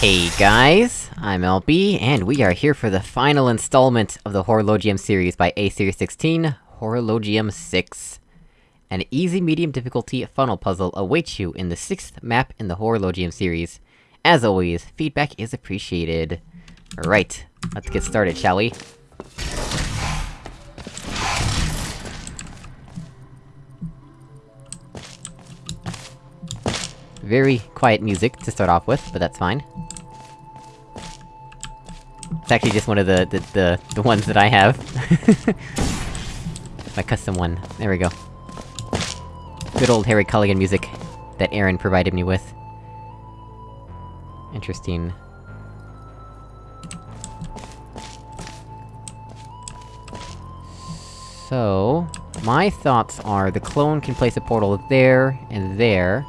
Hey guys, I'm LB, and we are here for the final installment of the Horologium series by A Series 16, Horologium 6. An easy medium difficulty funnel puzzle awaits you in the sixth map in the Horologium series. As always, feedback is appreciated. Right, let's get started, shall we? Very quiet music to start off with, but that's fine. It's actually just one of the- the- the, the ones that I have. My custom one. There we go. Good old Harry Culligan music, that Aaron provided me with. Interesting. So... My thoughts are, the clone can place a portal there, and there.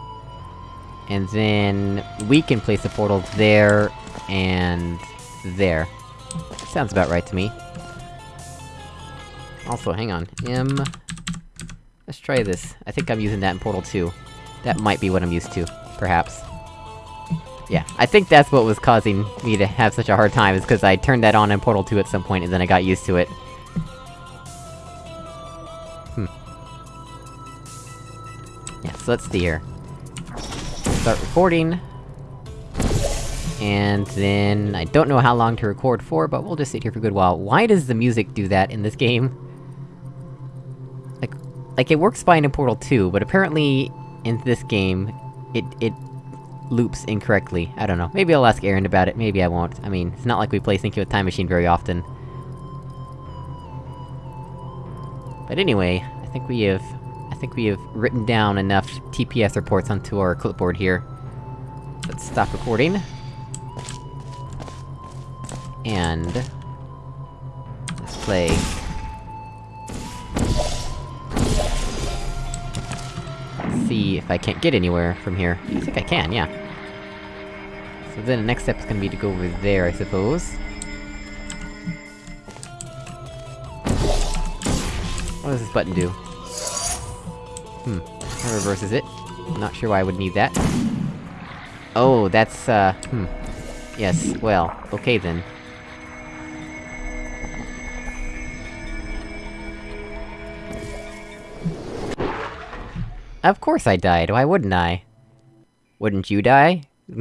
And then... we can place a portal there, and... there. Sounds about right to me. Also, hang on. M... Let's try this. I think I'm using that in Portal 2. That might be what I'm used to, perhaps. Yeah, I think that's what was causing me to have such a hard time, is because I turned that on in Portal 2 at some point, and then I got used to it. Hmm. Yeah, so let's see here. Start recording. And then... I don't know how long to record for, but we'll just sit here for a good while. Why does the music do that in this game? Like... Like, it works fine in Portal 2, but apparently... in this game... it- it... loops incorrectly. I don't know. Maybe I'll ask Aaron about it, maybe I won't. I mean, it's not like we play Thinking with Time Machine very often. But anyway, I think we have... I think we have written down enough TPS reports onto our clipboard here. Let's stop recording. And... Let's play... See if I can't get anywhere from here. I think I can, yeah. So then the next step is gonna be to go over there, I suppose. What does this button do? Hmm. That reverses it. Not sure why I would need that. Oh, that's, uh... hmm. Yes, well, okay then. Of course I died, why wouldn't I? Wouldn't you die?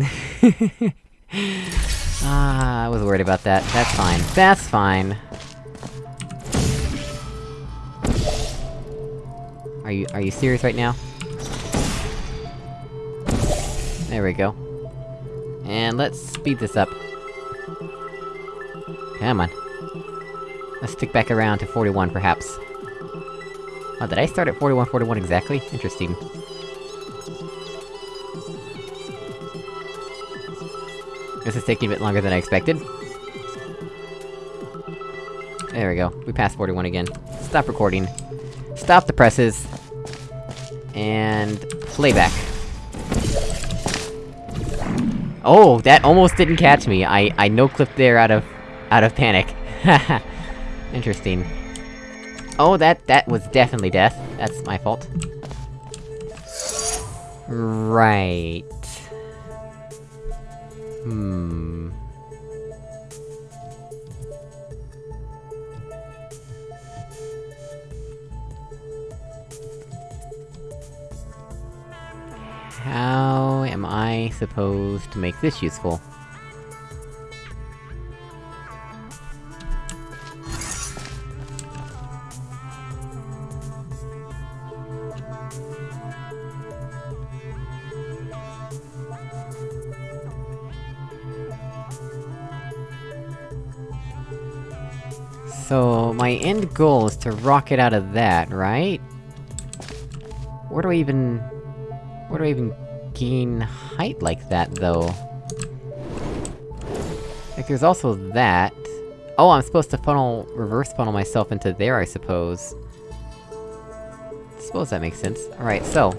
ah, I was worried about that. That's fine. That's fine. Are you- are you serious right now? There we go. And let's speed this up. Come on. Let's stick back around to 41, perhaps. Oh, did I start at 41, 41 exactly? Interesting. This is taking a bit longer than I expected. There we go. We passed 41 again. Stop recording. Stop the presses. And... playback. Oh, that almost didn't catch me. I- I no-clipped there out of... out of panic. Interesting. Oh, that- that was definitely death. That's my fault. Right... Hmm... How am I supposed to make this useful? So, my end goal is to rocket out of that, right? Where do I even... Where do I even gain height like that, though? Like, there's also that... Oh, I'm supposed to funnel- reverse funnel myself into there, I suppose. Suppose that makes sense. Alright, so...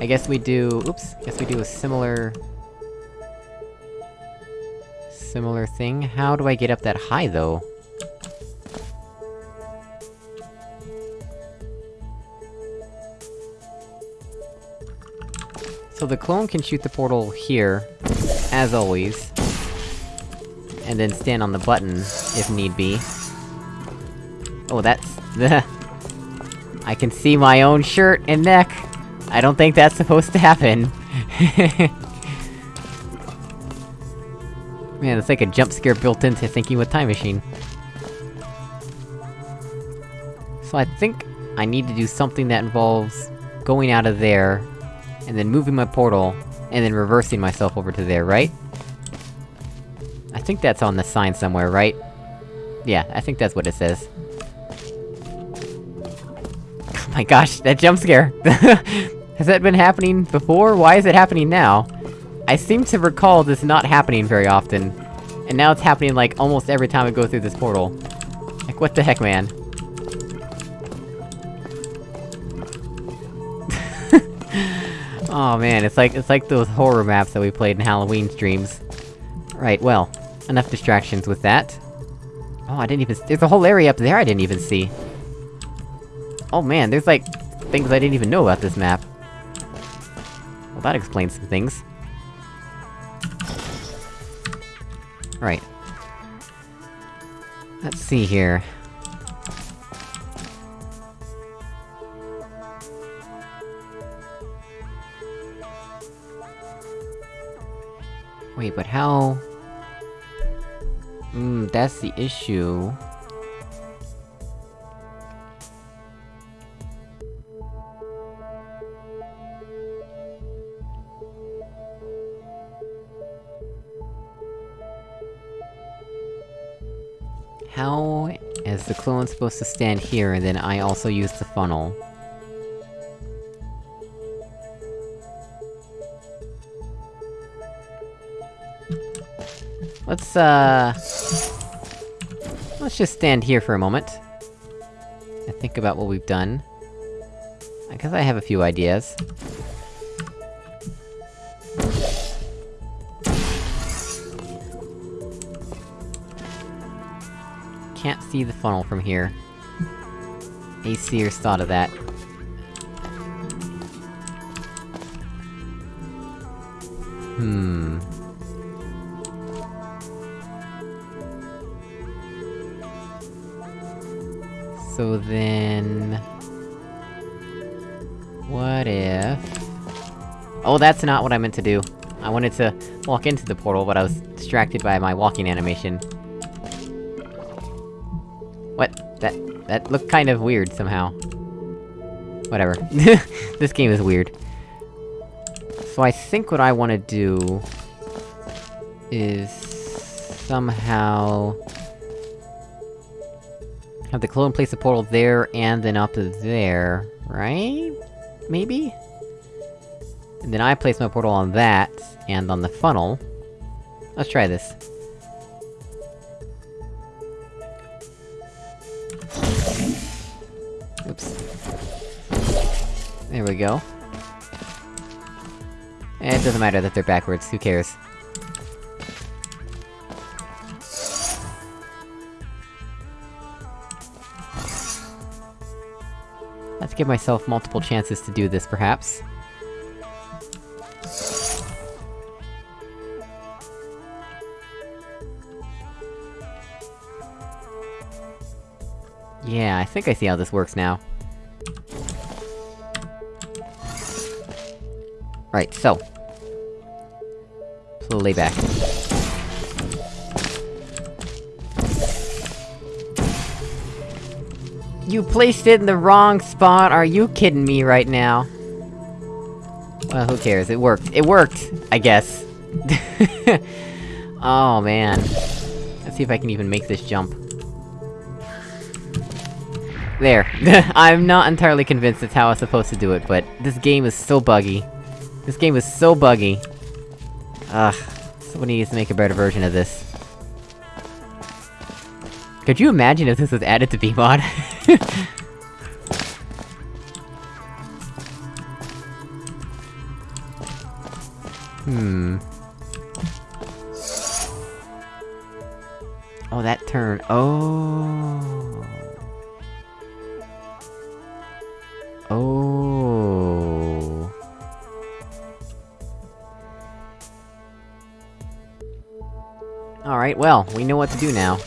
I guess we do- oops, I guess we do a similar... Similar thing? How do I get up that high, though? So the clone can shoot the portal here. as always. And then stand on the button, if need be. Oh, that's... I can see my own shirt and neck! I don't think that's supposed to happen. Man, it's like a jump scare built into Thinking with Time Machine. So I think I need to do something that involves going out of there, and then moving my portal, and then reversing myself over to there, right? I think that's on the sign somewhere, right? Yeah, I think that's what it says. Oh my gosh, that jump scare! Has that been happening before? Why is it happening now? I seem to recall this not happening very often. And now it's happening, like, almost every time I go through this portal. Like, what the heck, man? Oh man, it's like- it's like those horror maps that we played in Halloween streams. Right, well, enough distractions with that. Oh, I didn't even- there's a whole area up there I didn't even see! Oh man, there's like... things I didn't even know about this map. Well, that explains some things. Right. Let's see here. Wait, but how... Hmm, that's the issue. How is the clone supposed to stand here, and then I also use the funnel? Let's, uh... Let's just stand here for a moment. And think about what we've done. I guess I have a few ideas. Can't see the funnel from here. Aesir's thought of that. Hmm... So then... What if... Oh, that's not what I meant to do. I wanted to walk into the portal, but I was distracted by my walking animation. What? That- that looked kind of weird, somehow. Whatever. this game is weird. So I think what I wanna do... is... somehow... Have the clone place a portal there, and then up there, right? Maybe? And then I place my portal on that, and on the funnel. Let's try this. Oops. There we go. It doesn't matter that they're backwards, who cares? Let's give myself multiple chances to do this, perhaps. Yeah, I think I see how this works now. Right, so... Slowly You placed it in the wrong spot, are you kidding me right now? Well, who cares, it worked. It worked! I guess. oh, man. Let's see if I can even make this jump. There. I'm not entirely convinced it's how I was supposed to do it, but this game is so buggy. This game is so buggy. Ugh. Somebody needs to make a better version of this. Could you imagine if this was added to BEEmod? hmm... Oh, that turn- oh... Oh... Alright, well, we know what to do now.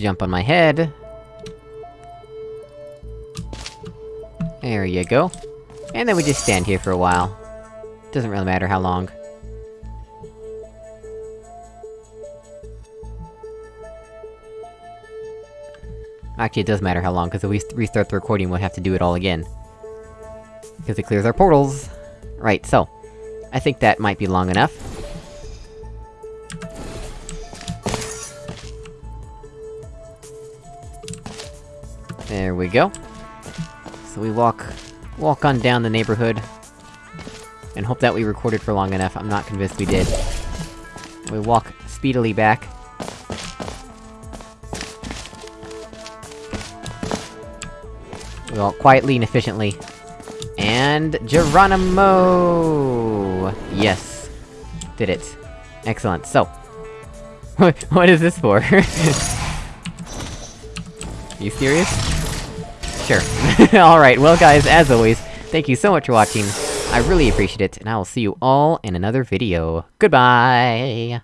Jump on my head. There you go. And then we just stand here for a while. Doesn't really matter how long. Actually, it does matter how long, because if we restart the recording, we'll have to do it all again. Because it clears our portals. Right, so... I think that might be long enough. There we go. So we walk... walk on down the neighborhood. And hope that we recorded for long enough, I'm not convinced we did. We walk speedily back. We walk quietly and efficiently. And... Geronimo! Yes. Did it. Excellent, so... what is this for? you serious? Sure. Alright, well guys, as always, thank you so much for watching, I really appreciate it, and I will see you all in another video. Goodbye!